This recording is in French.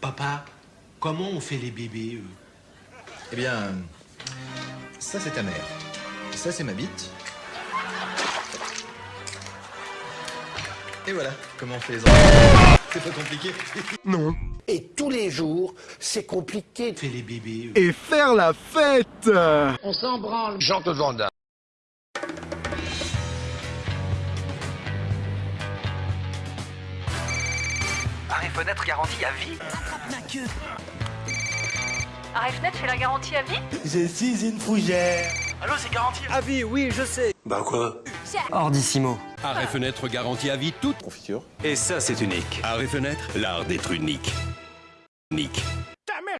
Papa, comment on fait les bébés eux? Eh bien, ça c'est ta mère. Ça c'est ma bite. Et voilà comment on fait les enfants. C'est pas compliqué. Non. Et tous les jours, c'est compliqué. Fait les bébés eux Et faire la fête On s'en branle. Jean de Vanda. Arrêt fenêtre garantie à vie Arrêt fenêtre fait la garantie à vie? Je suis une fougère. Allô, c'est garantie Ah oui, oui, je sais. Bah quoi? Ordissimo. Arrêt fenêtre garantie à vie toute Confiture. Et ça c'est unique. Arrêt fenêtre, l'art d'être unique. Unique.